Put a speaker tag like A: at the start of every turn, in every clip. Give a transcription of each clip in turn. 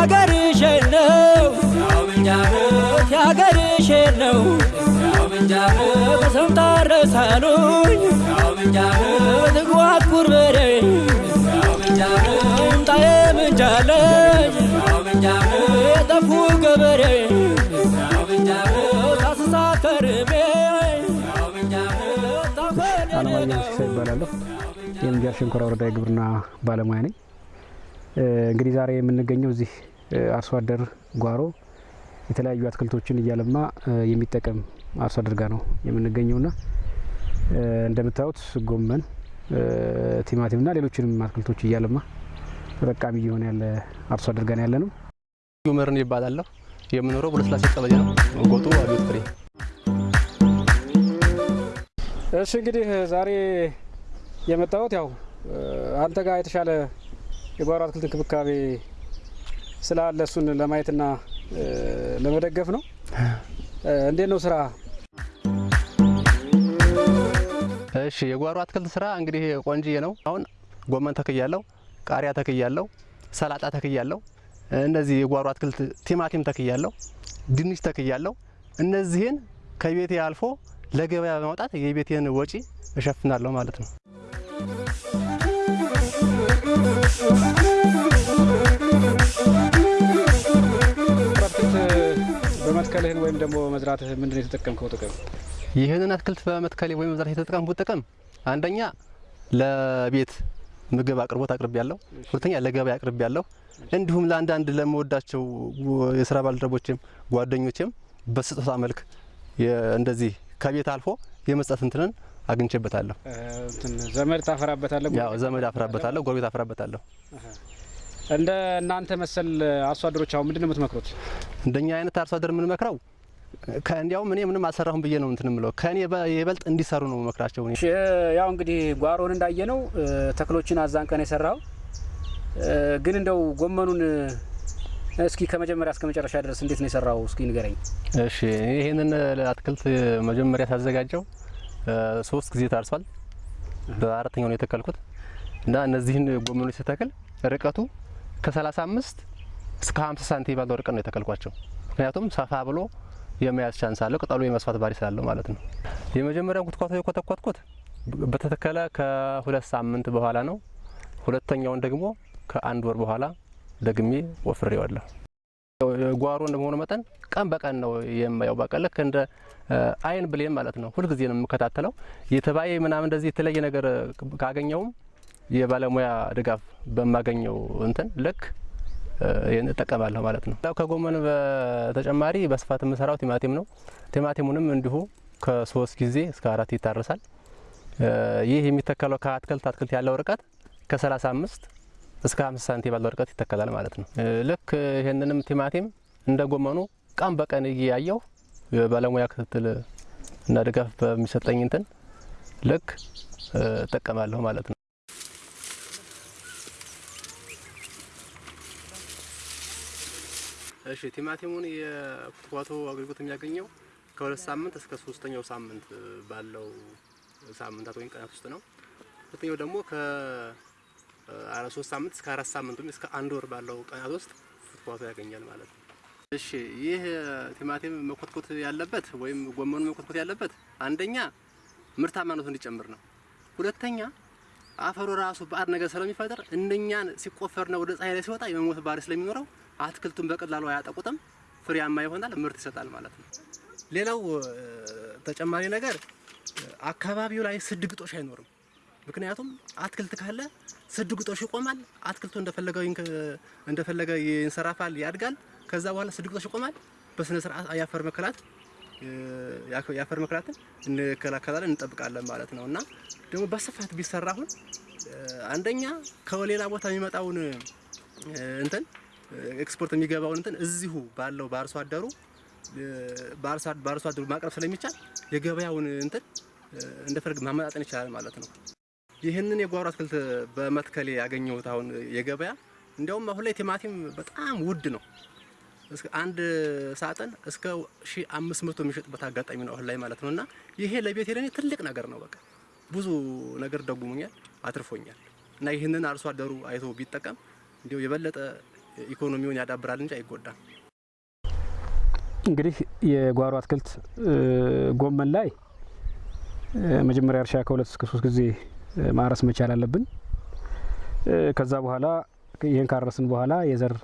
A: ያገርሽ ነው ያገርሽ ነው በሰምታ ረሳሉኝ ትጓጉር በሬ ምጣዬ ምንጃለኝ የጠፉ ገበሬ ታስሳ ከርሜ
B: አለማየሁ ሲሳይ ይባላለሁ። የምንጃር ሸንኮራ ወረዳ የግብርና ባለሙያ ነኝ። እንግዲህ ዛሬ የምንገኘው እዚህ አርሶ አደር ጓሮ የተለያዩ አትክልቶችን እያለማ የሚጠቀም አርሶ አደር ጋር ነው የምንገኘውና እንደምታዩት ጎመን፣ ቲማቲምና ሌሎችንም አትክልቶች እያለማ ተጠቃሚ እየሆነ ያለ አርሶ አደር ጋር ያለ ነው።
C: ዩመርን ይባላለሁ። የምኖረው በለስላሴ ቀበሌ ነው። ጎጡ አብዮት ፍሬ
B: እሺ እንግዲህ ዛሬ የመጣሁት ያው አንተ ጋር የተሻለ የጓሮ አትክልት እንክብካቤ ስላለ እሱን ለማየትና ለመደገፍ ነው። እንዴት ነው ስራ?
C: እሺ የጓሮ አትክልት ስራ እንግዲህ ቆንጅዬ ነው። አሁን ጎመን ተክያለሁ፣ ቃሪያ ተክያለሁ፣ ሰላጣ ተክያለሁ። እነዚህ የጓሮ አትክልት ቲማቲም ተክያለሁ፣ ድንች ተክያለሁ። እነዚህን ከቤቴ አልፎ ለገበያ በማውጣት የቤቴን ወጪ እሸፍናለሁ ማለት ነው።
B: በመትከልህን ወይም ደግሞ መዝራትህ ምንድን ነው የተጠቀምከው ጥቅም?
C: ይህንን አትክልት በመትከሌ ወይም መዝራት የተጠቀምኩት ጥቅም አንደኛ ለቤት ምግብ አቅርቦት አቅርቤ ያለሁ፣ ሁለተኛ ለገበያ አቅርቤ ያለሁ፣ እንዲሁም ለአንዳንድ ለመወዳቸው የስራ ባልደረቦችም ጓደኞችም በስጦታ መልክ እንደዚህ ከቤት አልፎ የመስጠት እንትንን አግኝቼበታለሁ።
B: ዘመድ ታፈራበታለህ?
C: ያው ዘመድ አፍራበታለሁ፣ ጎረቤት አፍራበታለሁ።
B: እንደ እናንተ መሰል አርሶ አደሮች አሁን ምንድን ነው የምትመክሩት?
C: እንደኛ አይነት አርሶ አደር የምንመክረው እንዲያውም እኔ ምንም አልሰራሁም ብዬ ነው እንትን ምለው ከእኔ የበልጥ እንዲሰሩ ነው መክራቸው።
B: ያው እንግዲህ ጓሮን እንዳየ ነው ተክሎችን አዛንቀን የሰራው ግን እንደው ጎመኑን እስኪ ከመጀመሪያ እስከ መጨረሻ ድረስ እንዴት ነው የሰራው? እስኪ ንገረኝ።
C: እሺ ይህንን አትክልት መጀመሪያ ሳዘጋጀው ሶስት ጊዜ ታርሷል። በአራተኛው ነው የተከልኩት እና እነዚህን ጎመኖች ስተክል ርቀቱ ከ35 እስከ 50 ሳንቲም ባለው ርቀት ነው የተከልኳቸው። ምክንያቱም ሰፋ ብሎ የመያዝ chance አለው፣ ቅጠሉ የመስፋት ባህሪ ስላለው ማለት ነው። የመጀመሪያውን ኩትኳቶ የኮተኮትኩት በተተከለ ከሁለት ሳምንት በኋላ ነው። ሁለተኛውን ደግሞ ከአንድ ወር በኋላ ደግሜ ወፍሬዋለሁ። ጓሮ እንደመሆኑ መጠን ቀን በቀን ነው የማየው። በቃ ልክ እንደ አይን ብሌን ማለት ነው። ሁልጊዜ ነው የምከታተለው። የተባየ ምናምን እንደዚህ የተለየ ነገር ካገኘውም የባለሙያ ድጋፍ በማገኘው እንትን ልክ ይህን እጠቀማለሁ ማለት ነው። ከጎመን በተጨማሪ በስፋት የምሰራው ቲማቲም ነው። ቲማቲሙንም እንዲሁ ከሶስት ጊዜ እስከ አራት ይታረሳል። ይህ የሚተከለው ከአትክልት አትክልት ያለው ርቀት ከ35 እስከ 50 ሳንቲም ባለው ርቀት ይተከላል ማለት ነው። ልክ ይህንንም ቲማቲም እንደ ጎመኑ ቀን በቀን እያየው የባለሙያ ክትትል እና ድጋፍ በሚሰጠኝ እንትን ልክ እጠቀማለሁ ማለት ነው። እሺ ቲማቲሙን የኩትኳቶ አገልግሎት የሚያገኘው ከሁለት ሳምንት እስከ ሶስተኛው ሳምንት ባለው ሳምንታት ወይም ቀናት ውስጥ ነው። ሁለተኛው ደግሞ ከ አራት ሶስት ሳምንት እስከ አራት ሳምንት ወይም እስከ አንድ ወር ባለው ቀናት ውስጥ ኩትኳቶ ያገኛል ማለት ነው። እሺ ይህ ቲማቲም መኮትኮት ያለበት ወይም ጎመኑ መኮትኮት ያለበት አንደኛ ምርታማነቱ እንዲጨምር ነው። ሁለተኛ አፈሩ ራሱ ባዕድ ነገር ስለሚፈጥር እንደኛን ሲቆፈርና ወደ ፀሐይ ላይ ሲወጣ የመሞት ባህሪ ስለሚኖረው አትክልቱን በቀላሉ አያጠቁትም፣ ፍሬያማ ይሆናል፣ ምርት ይሰጣል ማለት ነው። ሌላው ተጨማሪ ነገር አካባቢው ላይ ስድ ግጦሽ አይኖርም። ምክንያቱም አትክልት ካለ ስድ ግጦሽ ይቆማል። አትክልቱ እንደፈለገው እንደፈለገ ይንሰራፋል፣ ያድጋል። ከዛ በኋላ ስድ ግጦሽ ይቆማል። በስነ ስርዓት የአፈር መከላት የአፈር መከላትን እንከላከላለን እንጠብቃለን ማለት ነው። እና ደግሞ በስፋት ቢሰራ አሁን አንደኛ ከሌላ ቦታ የሚመጣውን እንትን ኤክስፖርት የሚገባውን እንትን እዚሁ ባለው በአርሶ አደሩ በአርሶ አደሩ ማቅረብ ስለሚቻል የገበያውን እንትን እንደፈለግ ማመጣጠን ይቻላል ማለት ነው። ይህንን የጓሮ አትክልት በመትከሌ ያገኘሁት አሁን የገበያ እንዲያውም አሁን ላይ ቲማቲም በጣም ውድ ነው። እስከ አንድ ሳጥን እስከ ሺ አምስት መቶ የሚሸጥበት አጋጣሚ ነው አሁን ላይ ማለት ነው። እና ይሄ ለቤት ለኔ ትልቅ ነገር ነው። በቃ ብዙ ነገር ደጉሞኛል፣ አትርፎኛል። እና ይህንን አርሶ አደሩ አይቶ ቢጠቀም እንዲሁ የበለጠ ኢኮኖሚውን ያዳብራል እንጂ አይጎዳም።
B: እንግዲህ የጓሮ አትክልት ጎመን ላይ መጀመሪያ እርሻ ከሁለት እስከ ሶስት ጊዜ ማረስ መቻል አለብን። ከዛ በኋላ ይህን ካረስን በኋላ የዘር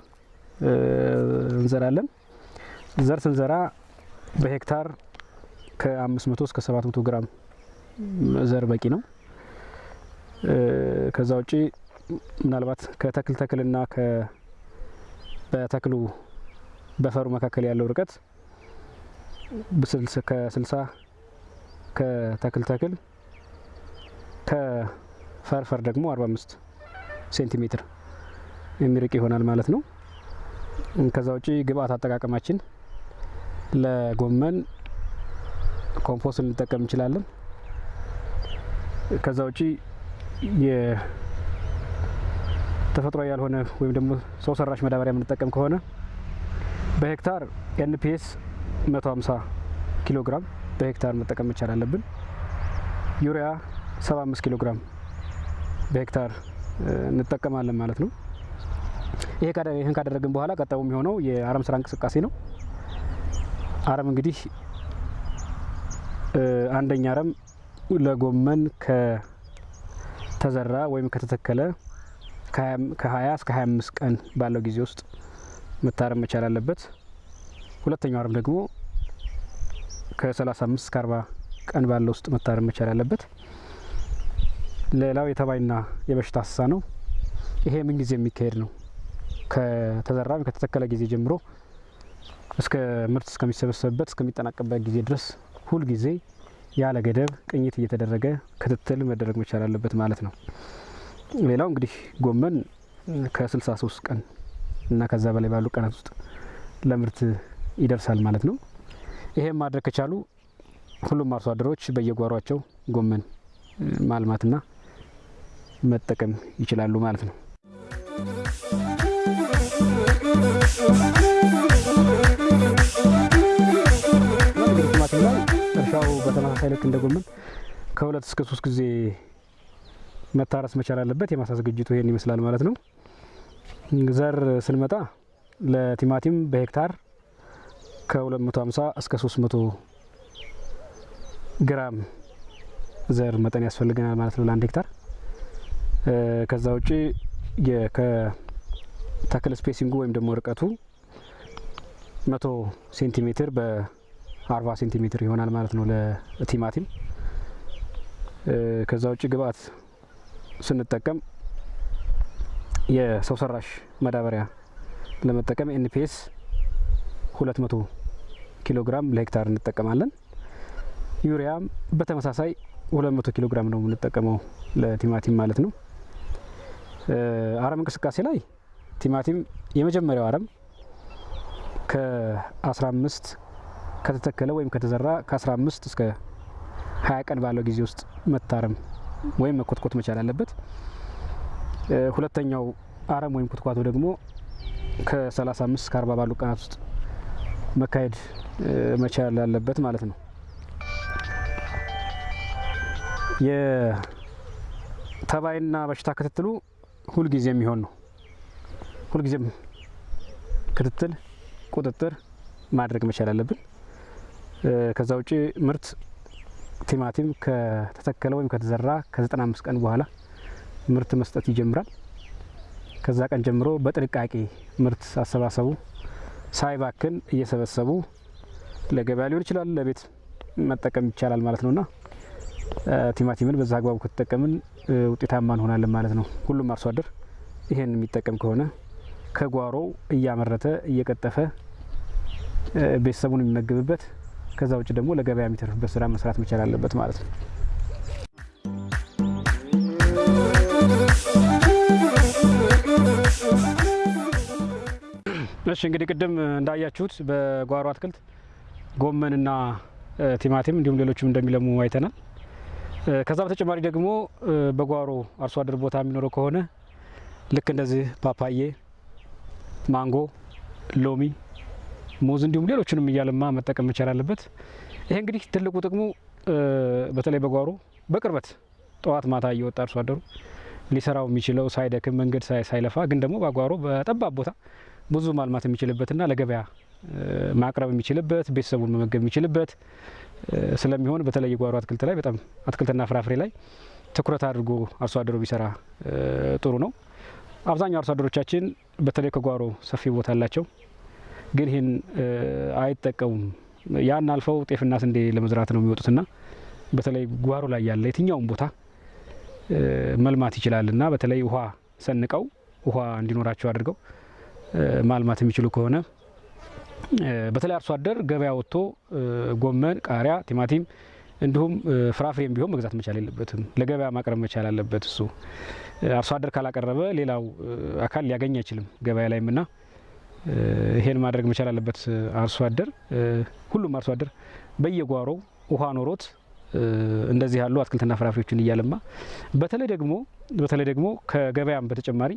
B: እንዘራለን። ዘር ስንዘራ በሄክታር ከ500 እስከ 700 ግራም ዘር በቂ ነው። ከዛ ውጪ ምናልባት ከተክል ተክልና በተክሉ በፈሩ መካከል ያለው ርቀት ከ60 ከተክል ተክል ከፈርፈር ደግሞ 45 ሴንቲሜትር የሚርቅ ይሆናል ማለት ነው። ከዛ ውጪ ግብአት አጠቃቀማችን ለጎመን ኮምፖስት ልንጠቀም እንችላለን። ከዛ ውጪ የተፈጥሯዊ ያልሆነ ወይም ደግሞ ሰው ሰራሽ ማዳበሪያ የምንጠቀም ከሆነ በሄክታር NPS 150 ኪሎ ግራም በሄክታር መጠቀም መቻል አለብን። ዩሪያ 75 ኪሎ ግራም በሄክታር እንጠቀማለን ማለት ነው። ይህን ካደረግን በኋላ ቀጣዩ የሚሆነው የአረም ስራ እንቅስቃሴ ነው። አረም እንግዲህ አንደኛ አረም ለጎመን ከተዘራ ወይም ከተተከለ ከ20 እስከ 25 ቀን ባለው ጊዜ ውስጥ መታረም መቻል አለበት። ሁለተኛው አረም ደግሞ ከ35 እስከ 40 ቀን ባለው ውስጥ መታረም መቻል አለበት። ሌላው የተባይና የበሽታ አሰሳ ነው። ይሄ ምን ጊዜ የሚካሄድ ነው? ከተዘራ ከተተከለ ጊዜ ጀምሮ እስከ ምርት እስከሚሰበሰብበት እስከሚጠናቀበት ጊዜ ድረስ ሁል ጊዜ ያለ ገደብ ቅኝት እየተደረገ ክትትል መደረግ መቻል አለበት ማለት ነው። ሌላው እንግዲህ ጎመን ከ63 ቀን እና ከዛ በላይ ባሉ ቀናት ውስጥ ለምርት ይደርሳል ማለት ነው። ይሄም ማድረግ ከቻሉ ሁሉም አርሶ አደሮች በየጓሯቸው ጎመን ማልማትና መጠቀም ይችላሉ ማለት ነው። ቲማቲም ላይ እርሻው በተመሳሳይ ልክ እንደ ጎመን ከሁለት እስከ ሶስት ጊዜ መታረስ መቻል አለበት። የማሳ ዝግጅቱ ይሄን ይመስላል ማለት ነው። ዘር ስንመጣ ለቲማቲም በሄክታር ከ250 እስከ 300 ግራም ዘር መጠን ያስፈልገናል ማለት ነው ለአንድ ሄክታር። ከዛ ውጪ ከተክል spacing ኡ ወይም ደግሞ ርቀቱ መቶ ሴንቲሜትር በ40 ሴንቲሜትር ይሆናል ማለት ነው ለቲማቲም። ከዛ ውጭ ግብአት ስንጠቀም የሰው ሰራሽ ማዳበሪያ ለመጠቀም NPS 200 ኪሎ ግራም ለሄክታር እንጠቀማለን። ዩሪያም በተመሳሳይ 200 ኪሎ ግራም ነው የምንጠቀመው ለቲማቲም ማለት ነው። አረም እንቅስቃሴ ላይ ቲማቲም የመጀመሪያው አረም ከ15 ከተተከለ ወይም ከተዘራ ከ15 እስከ 20 ቀን ባለው ጊዜ ውስጥ መታረም ወይም መኮትኮት መቻል አለበት። ሁለተኛው አረም ወይም ኩትኳቶ ደግሞ ከ35 እስከ 40 ባሉ ቀናት ውስጥ መካሄድ መቻል አለበት ማለት ነው። የተባይና በሽታ ክትትሉ ሁልጊዜ የሚሆን ነው። ሁልጊዜም ክትትል፣ ቁጥጥር ማድረግ መቻል አለብን። ከዛ ውጭ ምርት ቲማቲም ከተተከለ ወይም ከተዘራ ከ95 ቀን በኋላ ምርት መስጠት ይጀምራል። ከዛ ቀን ጀምሮ በጥንቃቄ ምርት አሰባሰቡ ሳይባክን እየሰበሰቡ ለገበያ ሊሆን ይችላል፣ ለቤት መጠቀም ይቻላል ማለት ነውና ቲማቲምን በዛ አግባቡ ከተጠቀምን ውጤታማ እንሆናለን ማለት ነው። ሁሉም አርሶ አደር ይሄን የሚጠቀም ከሆነ ከጓሮው እያመረተ እየቀጠፈ ቤተሰቡን የሚመግብበት ከዛ ውጭ ደግሞ ለገበያ የሚተርፍበት ስራ መስራት መቻል አለበት ማለት ነው። እሺ እንግዲህ ቅድም እንዳያችሁት በጓሮ አትክልት ጎመንና ቲማቲም እንዲሁም ሌሎችም እንደሚለሙ አይተናል። ከዛ በተጨማሪ ደግሞ በጓሮ አርሶ አደር ቦታ የሚኖረው ከሆነ ልክ እንደዚህ ፓፓዬ፣ ማንጎ፣ ሎሚ፣ ሙዝ እንዲሁም ሌሎችንም እያለማ መጠቀም መቻል አለበት። ይሄ እንግዲህ ትልቁ ጥቅሙ በተለይ በጓሮ በቅርበት ጠዋት ማታ እየወጣ አርሶ አደሩ ሊሰራው የሚችለው ሳይደክም መንገድ ሳይለፋ ግን ደግሞ በጓሮ በጠባብ ቦታ ብዙ ማልማት የሚችልበትና ለገበያ ማቅረብ የሚችልበት ቤተሰቡን መመገብ የሚችልበት ስለሚሆን በተለይ የጓሮ አትክልት ላይ በጣም አትክልትና ፍራፍሬ ላይ ትኩረት አድርጎ አርሶ አደሩ ቢሰራ ጥሩ ነው። አብዛኛው አርሶ አደሮቻችን በተለይ ከጓሮ ሰፊ ቦታ አላቸው፣ ግን ይህን አይጠቀሙም። ያን አልፈው ጤፍና ስንዴ ለመዝራት ነው የሚወጡትና በተለይ ጓሮ ላይ ያለ የትኛውም ቦታ መልማት ይችላል እና በተለይ ውሃ ሰንቀው ውሃ እንዲኖራቸው አድርገው ማልማት የሚችሉ ከሆነ በተለይ አርሶ አደር ገበያ ወጥቶ ጎመን፣ ቃሪያ፣ ቲማቲም እንዲሁም ፍራፍሬም ቢሆን መግዛት መቻል የለበትም። ለገበያ ማቅረብ መቻል አለበት። እሱ አርሶ አደር ካላቀረበ ሌላው አካል ሊያገኝ አይችልም ገበያ ላይም ና ይሄን ማድረግ መቻል አለበት አርሶ አደር። ሁሉም አርሶ አደር በየጓሮው ውሃ ኖሮት እንደዚህ ያሉ አትክልትና ፍራፍሬዎችን እያለማ በተለይ ደግሞ በተለይ ደግሞ ከገበያም በተጨማሪ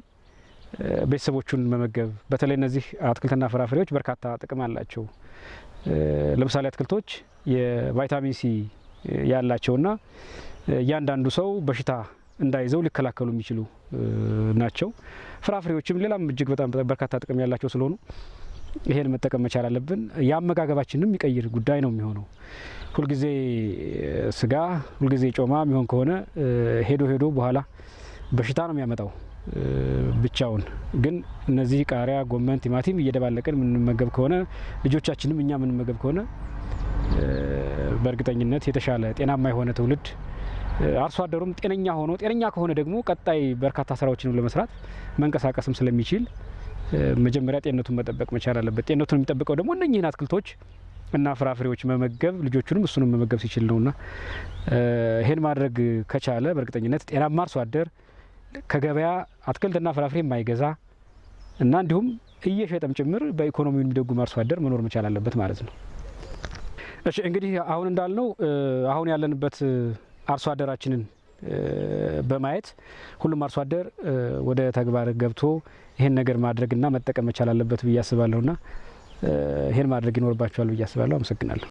B: ቤተሰቦቹን መመገብ በተለይ እነዚህ አትክልትና ፍራፍሬዎች በርካታ ጥቅም አላቸው። ለምሳሌ አትክልቶች የቫይታሚን ሲ ያላቸውና እያንዳንዱ ሰው በሽታ እንዳይዘው ሊከላከሉ የሚችሉ ናቸው። ፍራፍሬዎችም ሌላም እጅግ በጣም በርካታ ጥቅም ያላቸው ስለሆኑ ይሄን መጠቀም መቻል አለብን። የአመጋገባችንም የሚቀይር ጉዳይ ነው የሚሆነው። ሁልጊዜ ስጋ፣ ሁልጊዜ ጮማ የሚሆን ከሆነ ሄዶ ሄዶ በኋላ በሽታ ነው የሚያመጣው ብቻውን። ግን እነዚህ ቃሪያ፣ ጎመን፣ ቲማቲም እየደባለቅን የምንመገብ ከሆነ ልጆቻችንም እኛ የምንመገብ ከሆነ በእርግጠኝነት የተሻለ ጤናማ የሆነ ትውልድ አርሶ አደሩም ጤነኛ ሆኖ ጤነኛ ከሆነ ደግሞ ቀጣይ በርካታ ስራዎችንም ለመስራት መንቀሳቀስም ስለሚችል መጀመሪያ ጤንነቱን መጠበቅ መቻል አለበት። ጤንነቱን የሚጠብቀው ደግሞ እነኚህን አትክልቶች እና ፍራፍሬዎች መመገብ ልጆቹንም እሱንም መመገብ ሲችል ነውና ይሄን ማድረግ ከቻለ በእርግጠኝነት ጤናማ አርሶ አደር ከገበያ አትክልትና ፍራፍሬ የማይገዛ እና እንዲሁም እየሸጠም ጭምር በኢኮኖሚው የሚደጉም አርሶ አደር መኖር መቻል አለበት ማለት ነው። እሺ እንግዲህ አሁን እንዳልነው አሁን ያለንበት አርሶ አደራችንን በማየት ሁሉም አርሶ አደር ወደ ተግባር ገብቶ ይህን ነገር ማድረግና መጠቀም መቻል አለበት ብዬ አስባለሁና ይህን ማድረግ ይኖርባቸዋል ብዬ አስባለሁ። አመሰግናለሁ።